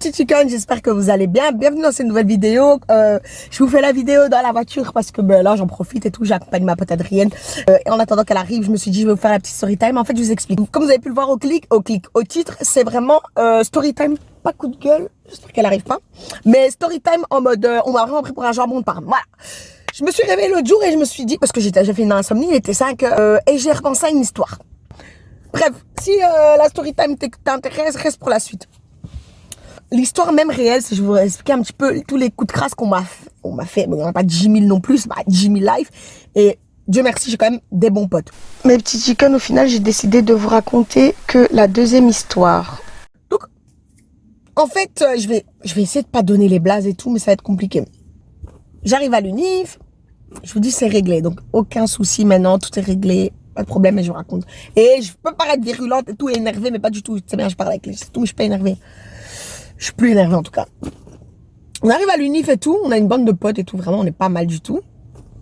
chickens, j'espère que vous allez bien. Bienvenue dans cette nouvelle vidéo. Euh, je vous fais la vidéo dans la voiture parce que ben, là j'en profite et tout. J'accompagne ma pote Adrienne. Euh, et en attendant qu'elle arrive, je me suis dit je vais vous faire la petite story time. En fait, je vous explique. Comme vous avez pu le voir au clic, au clic, au titre, c'est vraiment euh, story time, pas coup de gueule. J'espère qu'elle arrive pas. Mais story time en mode, euh, on m'a vraiment pris pour un jambon de parme. Voilà. Je me suis réveillée l'autre jour et je me suis dit parce que j'ai fait une insomnie, il était 5 euh, et j'ai repensé à une histoire. Bref, si euh, la story time t'intéresse, reste pour la suite l'histoire même réelle, si je vous expliquer un petit peu tous les coups de crasse qu'on m'a fait. On m'a fait, bon, pas 10 000 non plus, bah, 10 000 live. Et Dieu merci, j'ai quand même des bons potes. Mes petits chickens, au final, j'ai décidé de vous raconter que la deuxième histoire. Donc, en fait, euh, je vais, je vais essayer de pas donner les blases et tout, mais ça va être compliqué. J'arrive à l'UNIF, je vous dis c'est réglé, donc aucun souci maintenant, tout est réglé, pas de problème, mais je vous raconte. Et je peux paraître virulente et tout, énervée, mais pas du tout. C'est bien, je parle avec les, tout, mais je suis pas énervée. Je suis plus énervée en tout cas. On arrive à l'unif et tout, on a une bande de potes et tout, vraiment on est pas mal du tout.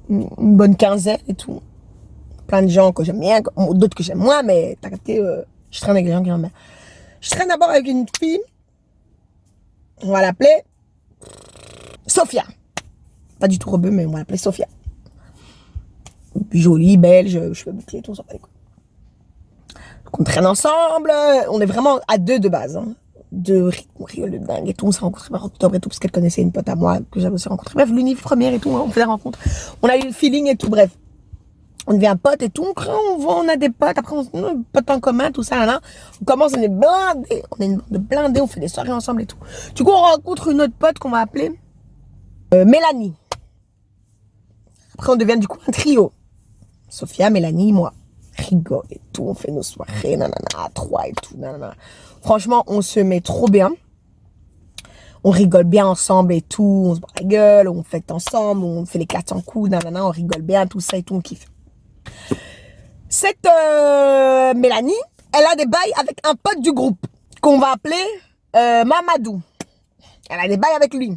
Une bonne quinzaine et tout. Plein de gens que j'aime bien, d'autres que j'aime moins, mais t'as capté, euh, je traîne avec des gens qui j'aime. Je traîne d'abord avec une fille, on va l'appeler Sophia. Pas du tout rebeu, mais on va l'appeler Sophia. Jolie, belge, cheveux bouclés, tout, ça va Donc on traîne ensemble, on est vraiment à deux de base. Hein de on rigole de dingue et tout. On s'est rencontrés par octobre et tout, parce qu'elle connaissait une pote à moi que j'avais aussi rencontrée. Bref, l'unif première et tout, hein, on fait la rencontre. On a eu le feeling et tout, bref. On devient pote et tout, on, voit, on a des potes, après on des potes en commun, tout ça, là, On commence, on est blindés, on est de blindés, on fait des soirées ensemble et tout. Du coup, on rencontre une autre pote qu'on va appeler euh, Mélanie. Après, on devient du coup un trio. Sophia, Mélanie, moi. Rigole et tout, on fait nos soirées, nanana, à trois et tout, nanana. Franchement, on se met trop bien. On rigole bien ensemble et tout. On se bat la gueule, on fête ensemble, on fait les 400 coups, nanana, on rigole bien, tout ça et tout, on kiffe. Cette euh, Mélanie, elle a des bails avec un pote du groupe qu'on va appeler euh, Mamadou. Elle a des bails avec lui.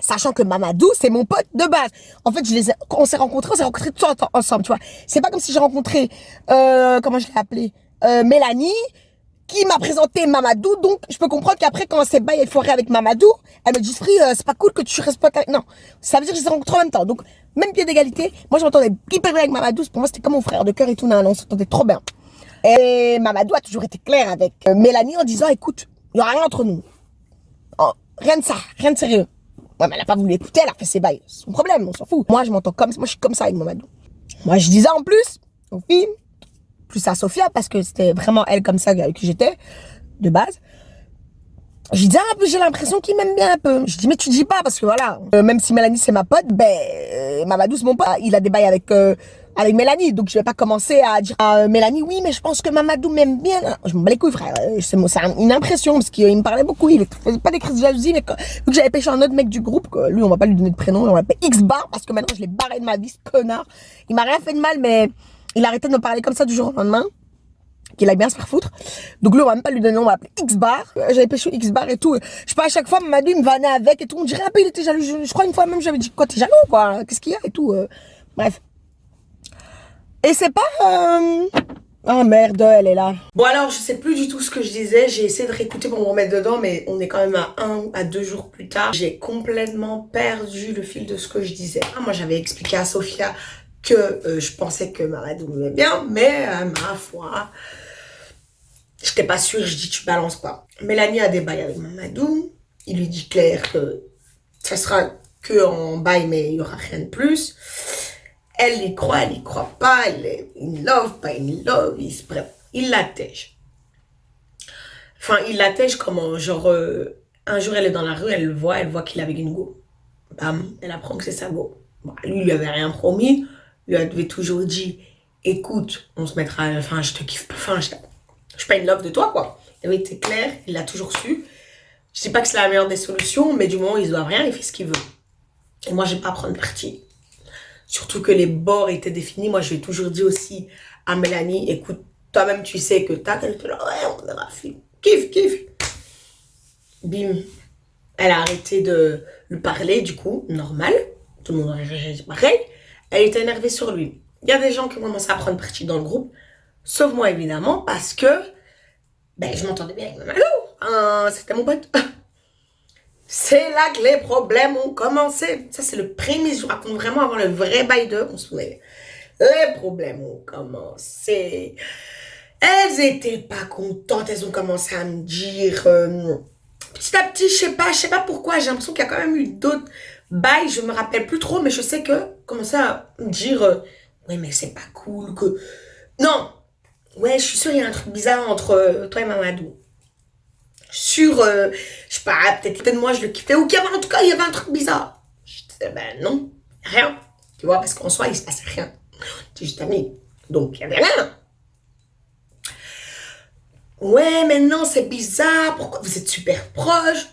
Sachant que Mamadou, c'est mon pote de base. En fait, on s'est rencontrés, on s'est rencontrés tous ensemble, tu vois. C'est pas comme si j'ai rencontré, euh, comment je l'ai appelé, Mélanie, qui m'a présenté Mamadou, donc je peux comprendre qu'après, quand c'est bail et foiré avec Mamadou, elle me dit, Free, euh, c'est pas cool que tu restes pas avec... Non, ça veut dire que je les rencontrés en même temps. Donc, même pied d'égalité, moi je m'entendais hyper bien avec Mamadou, pour moi c'était comme mon frère de cœur et tout, non, on s'entendait trop bien. Et Mamadou a toujours été clair avec euh, Mélanie en disant, écoute, il y aura rien entre nous. Oh, rien de ça, rien de sérieux. Ouais, mais elle a pas voulu écouter, elle a fait ses bails. C'est son problème, on s'en fout. Moi, je m'entends comme moi je suis comme ça avec Mamadou. Moi, je disais en plus, aux filles, plus à Sophia parce que c'était vraiment elle comme ça qui j'étais de base. Je dis, ah, j'ai l'impression qu'il m'aime bien un peu. Je dis, mais tu dis pas, parce que voilà, euh, même si Mélanie c'est ma pote, ben, euh, Mamadou c'est mon pote. Il a des bails avec, euh, avec Mélanie, donc je vais pas commencer à dire à Mélanie, oui, mais je pense que Mamadou m'aime bien. Je m'en bats les couilles, frère. C'est une impression, parce qu'il me parlait beaucoup. Il faisait pas des crises de jalousie, mais vu que j'avais pêché un autre mec du groupe, que lui, on va pas lui donner de prénom, on va l'appeler X-Bar, parce que maintenant je l'ai barré de ma vie, ce connard. Il m'a rien fait de mal, mais il a arrêté de me parler comme ça du jour au lendemain. Qu'il aille bien se faire foutre. Donc lui, on va même pas lui donner, on va appeler X-Bar. J'avais pêché X-Bar et tout. Je sais pas, à chaque fois, m'a dit, me vannait avec et tout. On dirait peu, il était jaloux. Je, crois une fois même, j'avais dit, quoi, t'es jaloux, quoi? Qu'est-ce qu'il y a et tout. Euh. Bref. Et c'est pas... Euh... Oh merde, elle est là. Bon alors, je sais plus du tout ce que je disais. J'ai essayé de réécouter pour me remettre dedans, mais on est quand même à un à deux jours plus tard. J'ai complètement perdu le fil de ce que je disais. Ah, moi, j'avais expliqué à Sophia que euh, je pensais que Mamadou m'aimait bien, mais euh, ma foi, j'étais pas sûre, je dis tu balances pas. Mélanie a des bails avec Mamadou, il lui dit clair que ça sera que en bail, mais il y aura rien de plus. Elle y croit, elle y croit pas, elle est in love, pas in love, il, bref, il l'attège. Enfin, il l'attège comment Genre, euh, un jour elle est dans la rue, elle le voit, elle voit qu'il est avec une go. Bam, elle apprend que c'est sa go. lui, il lui avait rien promis lui avait toujours dit, écoute, on se mettra, enfin, je te kiffe, enfin, je, je suis pas une love de toi, quoi. Il avait été clair, il l'a toujours su. Je dis pas que c'est la meilleure des solutions, mais du moment où il doit rien, il fait ce qu'il veut. Et moi, je vais pas prendre parti. Surtout que les bords étaient définis. Moi, je vais toujours dire aussi à Mélanie, écoute, toi-même, tu sais que t'as quelqu'un là, ouais, on verra, Kiff, kiff. Bim. Elle a arrêté de lui parler, du coup, normal. Tout le monde aurait réagi pareil. Elle était énervée sur lui. Il y a des gens qui commencent à prendre parti dans le groupe, sauf moi évidemment, parce que ben, je m'entendais bien avec Mamadou. c'était mon pote. C'est là que les problèmes ont commencé. Ça, c'est le prémisse. Je vous vraiment avant le vrai bail de. On se souvient. Les problèmes ont commencé. Elles étaient pas contentes. Elles ont commencé à me dire. Euh, petit à petit, je sais pas, je sais pas pourquoi. J'ai l'impression qu'il y a quand même eu d'autres bails. Je me rappelle plus trop, mais je sais que. Commencer à me dire. Euh, ouais, mais c'est pas cool que. Non! Ouais, je suis sûre, il y a un truc bizarre entre euh, toi et Mamadou sur, euh, je sais pas, peut-être peut moi je le kiffais, ou qu'il y avait en tout cas, il y avait un truc bizarre. Je disais, ben non, rien. Tu vois, parce qu'en soi, il se passait rien. C'est juste amis. Donc, il y avait rien. Ouais, mais non, c'est bizarre. Pourquoi? Vous êtes super proches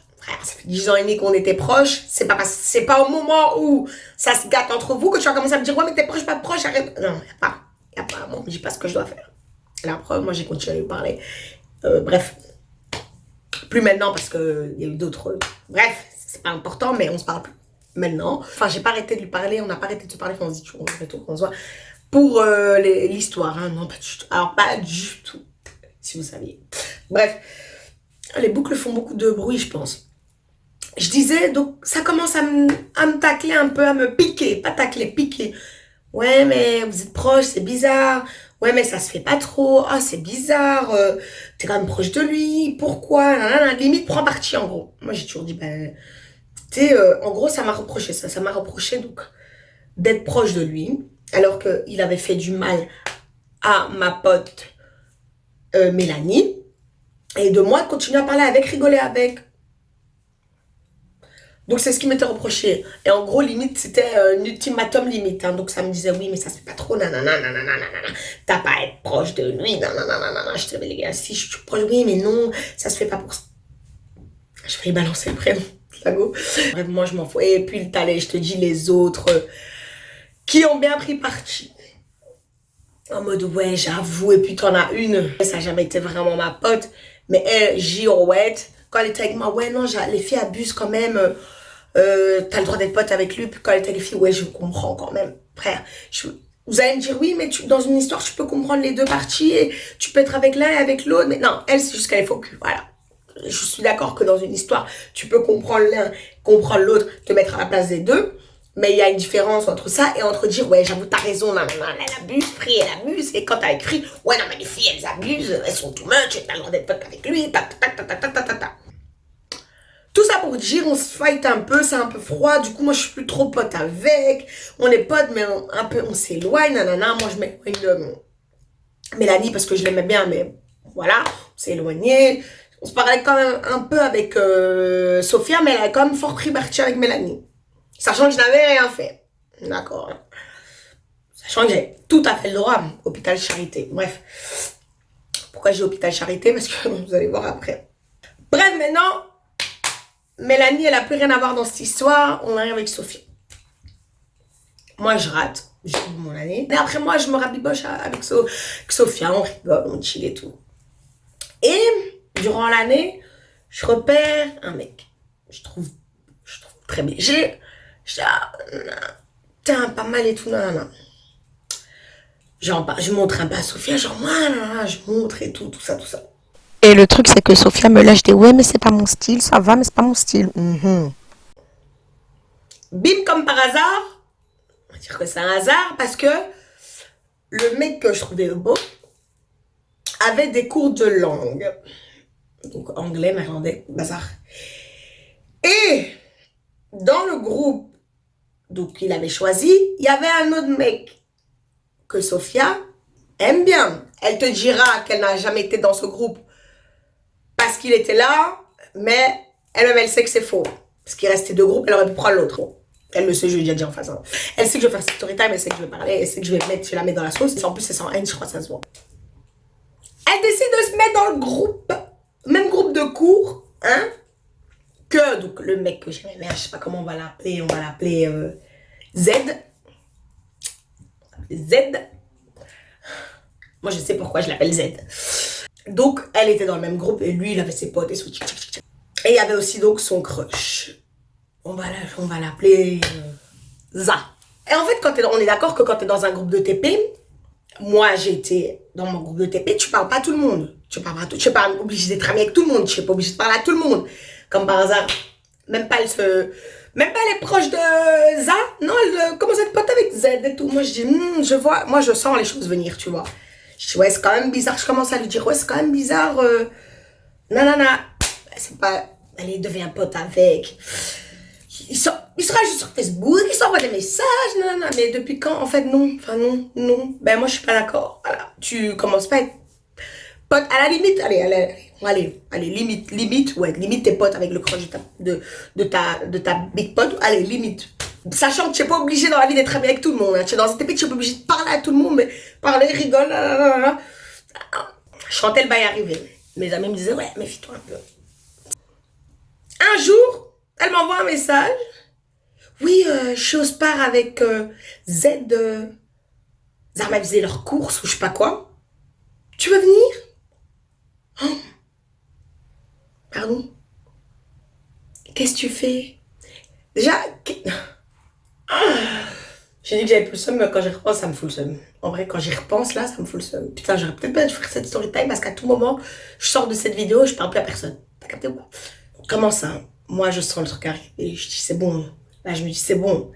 Ça fait 10 ans et demi qu'on était proches. C'est pas, c'est pas au moment où ça se gâte entre vous que tu vas commencer à me dire, ouais, mais t'es proche, pas proche, arrête. Non, y a pas. Y a pas. Bon, je dis pas ce que je dois faire. La preuve, moi, j'ai continué à lui parler. Euh, bref, plus maintenant parce qu'il y a eu d'autres... Bref, c'est pas important, mais on se parle plus maintenant. Enfin, j'ai pas arrêté de lui parler, on n'a pas arrêté de se parler, on se dit toujours, on se voit. Pour euh, l'histoire, hein, non, pas du tout. Alors, pas du tout, si vous saviez. Bref, les boucles font beaucoup de bruit, je pense. Je disais, donc, ça commence à me, à me tacler un peu, à me piquer, pas tacler, piquer. Ouais, mais vous êtes proches, c'est bizarre. Ouais, mais ça se fait pas trop. Ah, c'est bizarre. Euh, t'es quand même proche de lui. Pourquoi? Limite, prends parti, en gros. Moi, j'ai toujours dit, ben... Tu sais, euh, en gros, ça m'a reproché ça. Ça m'a reproché, donc, d'être proche de lui. Alors qu'il avait fait du mal à ma pote euh, Mélanie. Et de moi, de continuer à parler avec, rigoler avec. Donc, c'est ce qui m'était reproché. Et en gros, limite, c'était un ultimatum limite. Hein. Donc, ça me disait, oui, mais ça se fait pas trop, nanana, nanana, nanana. T'as pas à être proche de lui, nanana, nanana. Je te dis, les gars, si je suis proche, oui, mais non, ça se fait pas pour ça. Je vais balancer le prénom, go. Bref, moi, je m'en fous. Et puis, le talent, je te dis, les autres euh, qui ont bien pris parti. En mode, ouais, j'avoue. Et puis, t'en as une. Ça n'a jamais été vraiment ma pote. Mais elle, Girouette, quand elle était avec moi, ouais, non, les filles abusent quand même. Euh, t'as le droit d'être pote avec lui. Puis quand elle était les filles, ouais, je comprends quand même. Frère, vous allez me dire, oui, mais dans une histoire, tu peux comprendre les deux parties et tu peux être avec l'un et avec l'autre. Mais non, elle, c'est juste qu'elle est faux Voilà. Je suis d'accord que dans une histoire, tu peux comprendre l'un, comprendre l'autre, te mettre à la place des deux. Mais il y a une différence entre ça et entre dire, ouais, j'avoue, t'as raison, non, non, elle abuse, prie, elle abuse. Et quand t'as écrit, ouais, non, mais les filles, elles abusent, elles sont too much, t'as le droit d'être pote avec lui, ta, ta, ta, ta, ta, ta, ta. Tout ça pour dire, on se fight un peu, c'est un peu froid. Du coup, moi, je suis plus trop pote avec. On est pote, mais un peu, on s'éloigne, nanana. Moi, je m'éloigne de Mélanie parce que je l'aimais bien, mais voilà, on s'est éloigné. On se parlait quand même un peu avec euh, Sophia, mais elle a quand même fort pris parti avec Mélanie. Sachant que je n'avais rien fait. D'accord. Sachant que j'ai tout à fait le droit, hôpital Charité. Bref. Pourquoi j'ai hôpital Charité? Parce que vous allez voir après. Bref, maintenant, Mélanie, elle a plus rien à voir dans cette histoire. On arrive avec Sophie. Moi, je rate. J'ai mon année. Mais après, moi, je me rabiboche avec, Sophia. On rigole, on chill et tout. Et durant l'année, je repère un mec. Je trouve, je trouve très bien. J'ai, tiens, pas mal et tout. Genre, je montre un peu à Sophia, genre, moi, je montre et tout, tout ça, tout ça. Et le truc, c'est que Sophia me lâche des ouais, mais c'est pas mon style, ça va, mais c'est pas mon style. Mhm. Bim, comme par hasard, on va dire que c'est un hasard parce que le mec que je trouvais beau avait des cours de langue. Donc anglais, néerlandais, bazar. Et dans le groupe donc il avait choisi, il y avait un autre mec que Sophia aime bien. Elle te dira qu'elle n'a jamais été dans ce groupe parce qu'il était là, mais elle-même, elle sait que c'est faux. Parce qu'il restait deux groupes, elle aurait pu prendre l'autre. Elle le sait, je lui ai déjà dit en face. Hein. Elle sait que je vais faire story time, elle sait que je vais parler, elle sait que je vais mettre, je la mettre dans la sauce. En plus, c'est sans haine, je crois que ça se voit. Elle décide de se mettre dans le groupe, même groupe de cours, hein, que, donc, le mec que j'aimais bien, je sais pas comment on va l'appeler, on va l'appeler euh, Z. Z. Moi, je sais pourquoi je l'appelle Z. Donc, elle était dans le même groupe et lui, il avait ses potes et son Et il y avait aussi donc son crush. On va l'appeler euh, Za. Et en fait, quand on est d'accord que quand tu es dans un groupe de TP, moi été dans mon groupe de TP, tu parles pas à tout le monde. Tu ne pas, tu pas obligé d'être ami avec tout le monde. Tu n'es pas obligé de parler à tout le monde. Comme par hasard, même pas elle se... Même pas est proche de Za. Non, elle commence à être pote avec Z et tout. Moi, je dis, hmm, je vois, moi, je sens les choses venir, tu vois. Ouais, c'est quand même bizarre. Je commence à lui dire, ouais, c'est quand même bizarre. Euh... Non. C'est pas... Elle devient pote avec. Il, il sera juste sur Facebook, il s'envoie des messages, non, mais depuis quand En fait, non. Enfin, non, non. Ben, moi, je suis pas d'accord. Voilà. Tu commences pas à être pote. À la limite, allez, allez, allez, allez, limite, limite, ouais, limite tes potes avec le crush de de, de ta, de ta big pote. Allez, limite. Sachant que tu n'es pas obligé dans la vie d'être ami avec tout le monde. Hein. Tu es dans cette épée, tu n'es pas obligé de parler à tout le monde, mais parler, rigole, là, Chantel va y arriver. Mes amis me disaient, ouais, méfie-toi un peu. Un jour, elle m'envoie un message. Oui, euh, je suis au avec euh, Z. Euh, Zarma faisait leurs courses ou je sais pas quoi. Tu veux venir? Oh. Pardon? Qu'est-ce que tu fais? Déjà. j'ai dit que j'avais plus le seum, mais quand j'y repense, ça me fout le seum. En vrai, quand j'y repense, là, ça me fout le seum. Putain, j'aurais peut-être pas dû faire cette story time parce qu'à tout moment, je sors de cette vidéo, je parle plus à personne. T'as capté ou pas? Comment ça? Moi, je sens le truc arriver. Je dis, c'est bon. Là, je me dis, c'est bon.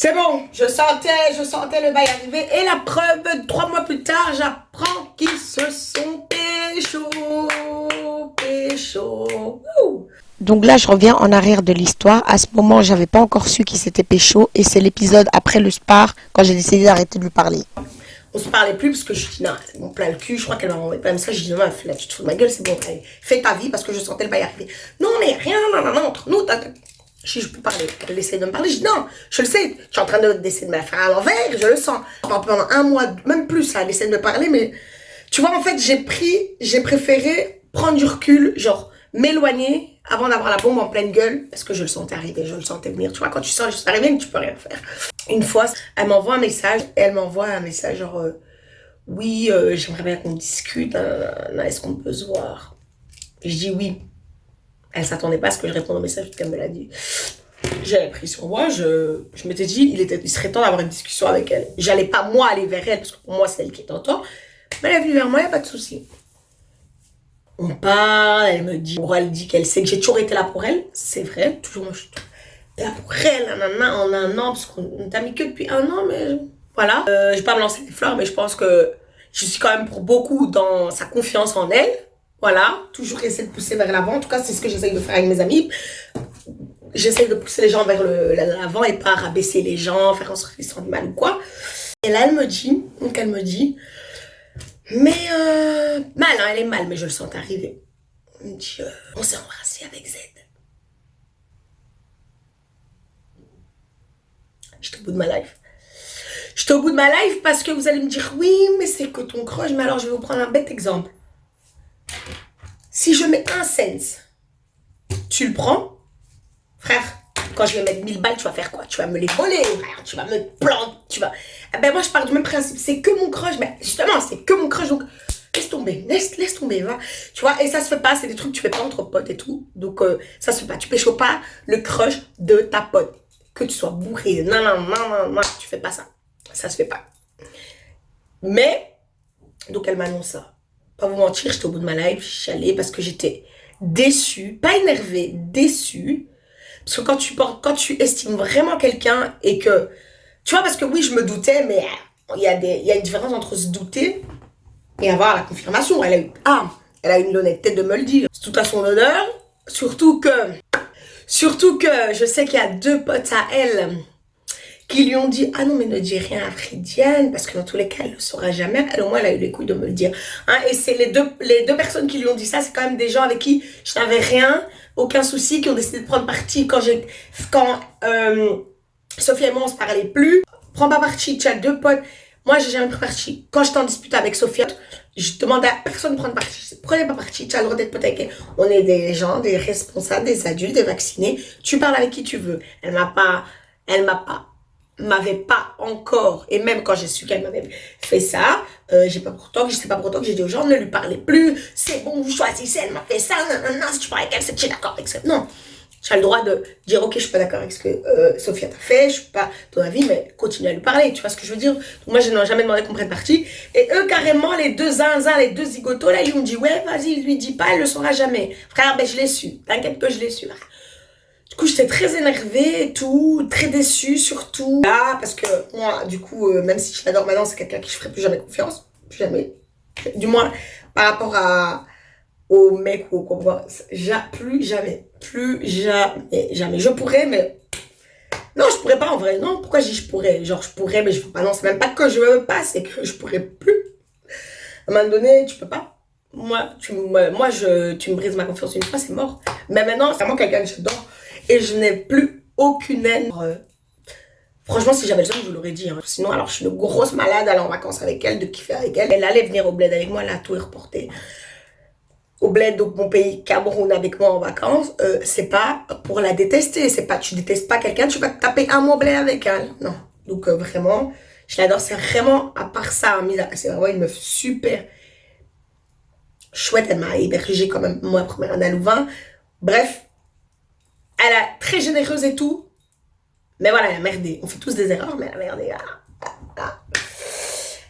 C'est bon, je sentais, je sentais le bail arriver. Et la preuve, trois mois plus tard, j'apprends qu'ils se sont pécho, pécho. Donc là, je reviens en arrière de l'histoire. À ce moment, j'avais pas encore su qu'il s'était pécho. Et c'est l'épisode après le spar, quand j'ai décidé d'arrêter de lui parler on se parlait plus parce que je dis non, mon plein le cul, je crois qu'elle m'a envoyé plein de messages, je dis non, là, tu te fous de ma gueule, c'est bon, fais ta vie parce que je sentais le bail arriver. Non, mais rien, non, non, non, entre nous, si je peux parler, elle essaie de me parler, je dis non, je le sais, tu es en train d'essayer de, me la faire à l'envers, je le sens. Pendant un mois, même plus, elle essaie de me parler, mais tu vois, en fait, j'ai pris, j'ai préféré prendre du recul, genre, m'éloigner avant d'avoir la bombe en pleine gueule, parce que je le sentais arriver, je le sentais venir. Tu vois, quand tu sens choses arriver, tu peux rien faire. Une fois, elle m'envoie un message, et elle m'envoie un message genre, euh, oui, euh, j'aimerais bien qu'on discute, est-ce qu'on peut se voir? Je dis oui. Elle s'attendait pas à ce que je réponde au message qu'elle me l'a dit. J'avais pris sur moi, je, je m'étais dit, il, était, il serait temps d'avoir une discussion avec elle. J'allais pas moi aller vers elle, parce que pour moi c'est elle qui est en tort. Mais elle est venue vers moi, il n'y a pas de souci. On parle, elle me dit, elle dit qu'elle sait que j'ai toujours été là pour elle. C'est vrai, toujours je suis là pour elle, en un an, parce qu'on t'a mis que depuis un an, mais voilà. Euh, je vais pas me lancer des fleurs, mais je pense que je suis quand même pour beaucoup dans sa confiance en elle. Voilà, toujours essayer de pousser vers l'avant. En tout cas, c'est ce que j'essaye de faire avec mes amis. J'essaye de pousser les gens vers l'avant et pas rabaisser les gens, faire en sorte qu'ils sentent mal ou quoi. Et là, elle me dit, donc elle me dit, mais euh, mal, hein, elle est mal, mais je le sens arriver. Euh, on s'est embrassé avec Z. J'étais au bout de ma life. J'étais au bout de ma life parce que vous allez me dire, oui, mais c'est que ton crush. Mais alors, je vais vous prendre un bête exemple. Si je mets un sens, tu le prends, frère, quand je vais mettre 1000 balles, tu vas faire quoi? Tu vas me les voler, tu vas me planter, tu vas... Eh ben moi, je parle du même principe, c'est que mon crush, mais justement, c'est que mon crush, donc laisse tomber, laisse, laisse tomber, va. Tu vois, et ça se fait pas, c'est des trucs que tu fais pas entre potes et tout, donc euh, ça se fait pas. Tu pêches pas le crush de ta pote, que tu sois bourré, non, non, non, non, non, tu fais pas ça. Ça se fait pas. Mais, donc elle m'annonce ça. Pas vous mentir, j'étais au bout de ma life, j'allais parce que j'étais déçue, pas énervée, déçue. Parce que quand tu, quand tu estimes vraiment quelqu'un et que, tu vois, parce que oui, je me doutais, mais il y, a y a une différence entre se douter et avoir la confirmation. Elle a eu, ah, elle a une l'honnêteté de me le dire. C'est tout à son honneur. Surtout que, surtout que je sais qu'il y a deux potes à elle qui lui ont dit « Ah non, mais ne dis rien à Fridiane, parce que dans tous les cas, elle ne le saura jamais. » Elle, au moins, elle a eu les couilles de me le dire. Hein, et c'est les deux, les deux personnes qui lui ont dit ça, c'est quand même des gens avec qui je n'avais rien, aucun souci, qui ont décidé de prendre parti quand. Quand euh, Sophie et moi, on se parlait plus. Prends pas parti, tu as deux potes. Moi, j'ai jamais pris parti. Quand j'étais en dispute avec Sophie, je demandais à personne de prendre parti. Prenez pas parti, tu as le droit d'être pote avec elle. On est des gens, des responsables, des adultes, des vaccinés. Tu parles avec qui tu veux. Elle m'a pas... Elle m'a pas m'avait pas encore, et même quand j'ai su qu'elle m'avait fait ça, euh, j'ai pas je sais pas pourtant que j'ai dit aux gens ne lui parlez plus, c'est bon, vous choisissez, elle m'a fait ça, non, non, non, si tu parles avec elle, c'est que es d'accord avec ça. Non, Tu as le droit de dire, ok, je suis pas d'accord avec ce que euh, Sophia t'a fait, je suis pas ton avis, mais continue à lui parler, tu vois ce que je veux dire? Moi, je n'ai jamais demandé qu'on prenne parti. Et eux, carrément, les deux zinzins, les deux zigotos, là, ils m'ont dit, ouais, vas-y, lui dis pas, elle le saura jamais. Frère, ben je l'ai su, t'inquiète que je l'ai su. Coup, j'étais très énervée et tout, très déçue surtout. Là, parce que moi, du coup, euh, même si je l'adore maintenant, c'est quelqu'un qui je ferai plus jamais confiance. Plus jamais. Du moins, par rapport à au mec ou au quoi, plus jamais, plus jamais, jamais. Je pourrais, mais non, je pourrais pas en vrai. Non, pourquoi je dis je pourrais? Genre, je pourrais, mais je veux pas. Non, c'est même pas que je veux pas, c'est que je pourrais plus. À un moment donné, tu peux pas. Moi, tu, moi, je, tu me brises ma confiance une fois, c'est mort. Mais maintenant, c'est vraiment quelqu'un que j'adore. Et je n'ai plus aucune haine. Franchement, si j'avais le temps, je l'aurais dit. Hein. Sinon, alors, je suis une grosse malade, aller en vacances avec elle, de kiffer avec elle. Elle allait venir au bled avec moi, elle a tout reporté au bled, donc mon pays Cameroun avec moi en vacances, euh, c'est pas pour la détester, c'est pas tu détestes pas quelqu'un, tu vas te taper un au bled avec elle, non. Donc euh, vraiment, je l'adore, c'est vraiment à part ça, c'est vraiment une meuf super chouette, elle m'a hébergé quand même moi première année à Louvain. Bref, elle est très généreuse et tout, mais voilà, elle a merdé. On fait tous des erreurs, mais elle a merdé. Ah, ah.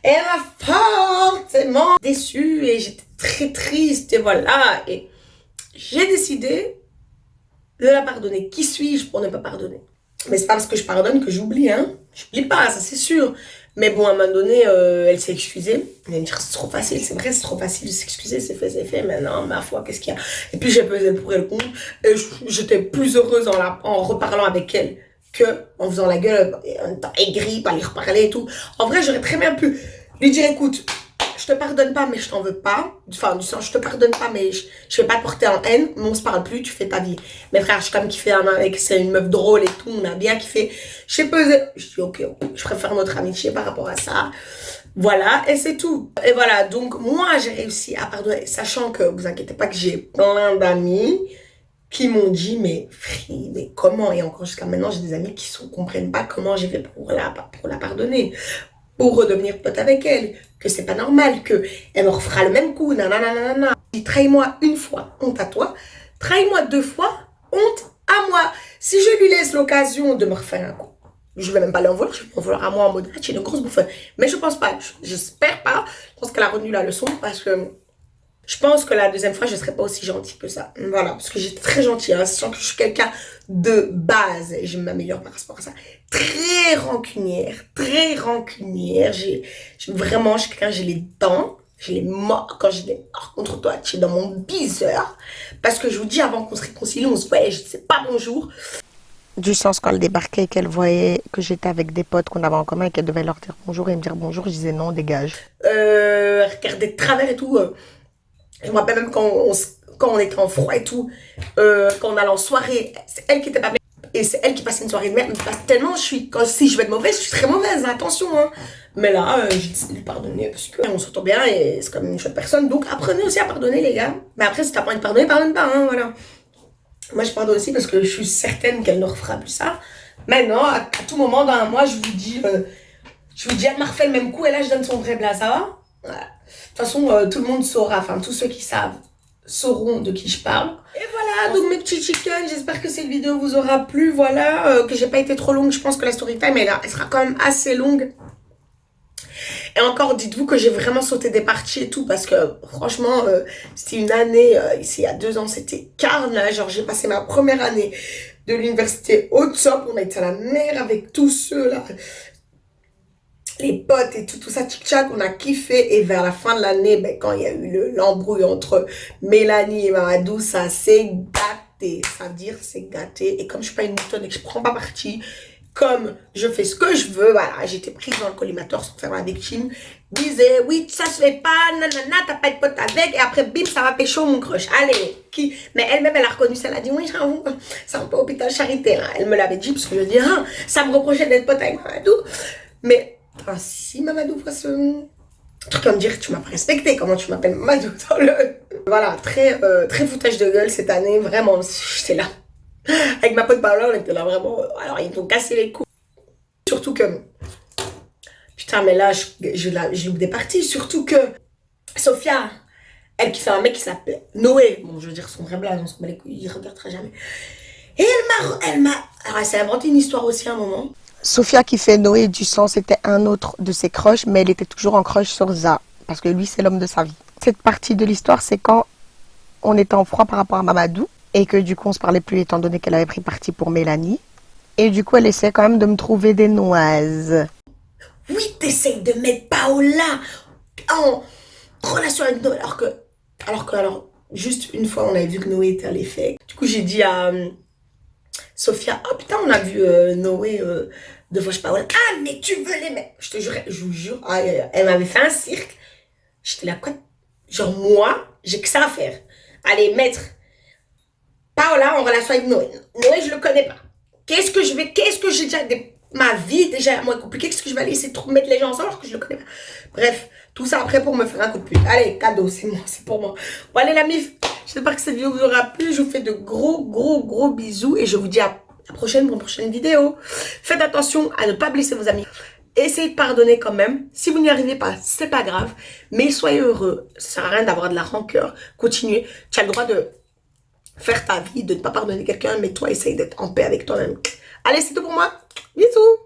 Elle m'a fortement déçue et j'étais très triste et voilà. Et j'ai décidé de la pardonner. Qui suis-je pour ne pas pardonner? Mais c'est pas parce que je pardonne que j'oublie, hein. J'oublie pas, ça c'est sûr. Mais bon, à un moment donné, euh, elle s'est excusée. Elle m'a dit, c'est trop facile, c'est vrai, c'est trop facile de s'excuser, c'est fait, c'est fait. Maintenant, ma foi, qu'est-ce qu'il y a? Et puis j'ai pesé pour elle le compte. Et j'étais plus heureuse en reparlant avec elle que en faisant la gueule, en étant aigrie, pas lui reparler et tout. En vrai, j'aurais très bien pu lui dire, écoute, je te pardonne pas, mais je t'en veux pas. Enfin, du sens, je te pardonne pas, mais je, je vais pas te porter en haine, mais on se parle plus, tu fais ta vie. Mes frères, je suis comme kiffé un avec, c'est une meuf drôle et tout, on a bien kiffé. Je sais pas, je dis, ok, je préfère notre amitié par rapport à ça. Voilà, et c'est tout. Et voilà, donc moi, j'ai réussi à pardonner, sachant que, vous inquiétez pas que j'ai plein d'amis qui m'ont dit, mais free, mais comment? Et encore jusqu'à maintenant, j'ai des amis qui ne comprennent pas comment j'ai fait pour la pardonner pour redevenir pote avec elle, que c'est pas normal, que elle me refera le même coup, nanana. Dis, trahis-moi une fois, honte à toi. Trahis-moi deux fois, honte à moi. Si je lui laisse l'occasion de me refaire un coup, je vais même pas l'en vouloir, je vais m'en vouloir à moi en mode, ah, tu es une grosse bouffe. Mais je pense pas, j'espère pas. Je pense qu'elle a retenu la leçon parce que je pense que la deuxième fois, je ne serai pas aussi gentille que ça. Voilà, parce que j'étais très gentille, hein, sachant que je suis quelqu'un de base, et je m'améliore par rapport à ça, très rancunière, très rancunière. J'ai vraiment, je suis quelqu'un, j'ai les dents, j'ai les morts. Quand j'ai des morts contre toi, tu es dans mon bizarre. Parce que je vous dis, avant qu'on se réconcilie, on se voyait, je ne sais pas bonjour. Du sens, quand elle débarquait, qu'elle voyait que j'étais avec des potes qu'on avait en commun et qu'elle devait leur dire bonjour et me dire bonjour, je disais non, dégage. Euh, regarder de travers et tout. Euh, je me rappelle même quand on, quand on était en froid et tout, euh, quand on allait en soirée, c'est elle qui était pas. Et c'est elle qui passait une soirée de merde. tellement, je suis, si je vais être mauvaise, je suis très mauvaise, attention. Hein. Mais là, euh, j'ai décidé de pardonner parce qu'on s'entend bien et c'est comme une chouette personne. Donc apprenez aussi à pardonner, les gars. Mais après, si t'as pas envie de pardonner, pardonne pas, hein, voilà. Moi, je pardonne aussi parce que je suis certaine qu'elle ne refera plus ça. Maintenant, à, tout moment dans un mois, je vous dis, euh, je vous dis, elle m'a refait le même coup et là, je donne son vrai plat, ça va? De toute façon, euh, tout le monde saura, enfin tous ceux qui savent sauront de qui je parle. Et voilà, donc mes petits chickens, j'espère que cette vidéo vous aura plu, voilà, euh, que j'ai pas été trop longue, je pense que la story time, elle, elle sera quand même assez longue. Et encore, dites-vous que j'ai vraiment sauté des parties et tout, parce que franchement, euh, c'était une année, ici il y a deux ans, c'était carne, genre j'ai passé ma première année de l'université au top, on a été à la mer avec tous ceux là, les potes et tout, tout ça, tchic-tchac, on a kiffé. Et vers la fin de l'année, ben, quand il y a eu l'embrouille entre Mélanie et Mamadou, ça s'est gâté. Ça veut dire c'est gâté. Et comme je suis pas une moutonne et que je prends pas parti, comme je fais ce que je veux, voilà, j'étais prise dans le collimateur sans faire la victime, disait, oui, ça se fait pas, nanana, t'as pas de pote avec, et après, bim, ça va pécho mon crush, allez, qui, mais elle-même, elle a reconnu ça, elle a dit, oui, j'avoue, c'est un peu hôpital charité, là. elle me l'avait dit, parce que je dis, ah, ça me reprochait d'être pote avec Mamadou, mais ah, si Mamadou voit ce truc comme dire tu m'as pas respecté, comment tu m'appelles Mamadou dans le... Voilà, très, euh, très foutage de gueule cette année, vraiment, j'étais là. Avec ma pote Paola, on était là vraiment, alors ils m'ont cassé les coups. Surtout que, putain, mais là, je, je, je loupe des parties, surtout que Sophia, elle qui fait un mec qui s'appelle Noé, bon, je veux dire son vrai blague, on se met les couilles, il regardera jamais. Et elle m'a, elle m'a, alors elle s'est inventé une histoire aussi à un moment. Sophia qui fait Noé du sang, c'était un autre de ses crushs, mais elle était toujours en crush sur Za, parce que lui, c'est l'homme de sa vie. Cette partie de l'histoire, c'est quand on était en froid par rapport à Mamadou, et que du coup, on se parlait plus étant donné qu'elle avait pris parti pour Mélanie. Et du coup, elle essaie quand même de me trouver des noises. Oui, t'essayes de mettre Paola en relation avec Noé, alors que, alors que, alors, juste une fois, on avait vu que Noé était à l'effet. Du coup, j'ai dit à euh, Sophia, oh putain, on a vu euh, Noé euh, je Paola. Ah, mais tu veux les mettre? Je te jure, je vous jure, elle, m'avait fait un cirque. J'étais là, quoi? Genre, moi, j'ai que ça à faire. Allez, mettre Paola en relation avec Noé. Noé, je le connais pas. Qu'est-ce que je vais, qu'est-ce que j'ai déjà, des- ma vie déjà moins compliquée, qu'est-ce que je vais aller essayer de mettre les gens ensemble alors que je le connais pas? Bref, tout ça après pour me faire un coup de pute. Allez, cadeau, c'est moi, c'est pour moi. Bon, allez, la mif, j'espère que cette vidéo vous aura plu. Je vous fais de gros, gros, gros bisous et je vous dis à la prochaine pour une prochaine vidéo. Faites attention à ne pas blesser vos amis. Essayez de pardonner quand même. Si vous n'y arrivez pas, c'est pas grave. Mais soyez heureux. Ça sert à rien d'avoir de la rancœur. Continuez. Tu as le droit de faire ta vie, de ne pas pardonner quelqu'un, mais toi, essaye d'être en paix avec toi-même. Allez, c'est tout pour moi. Bisous